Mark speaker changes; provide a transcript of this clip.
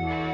Speaker 1: mm you.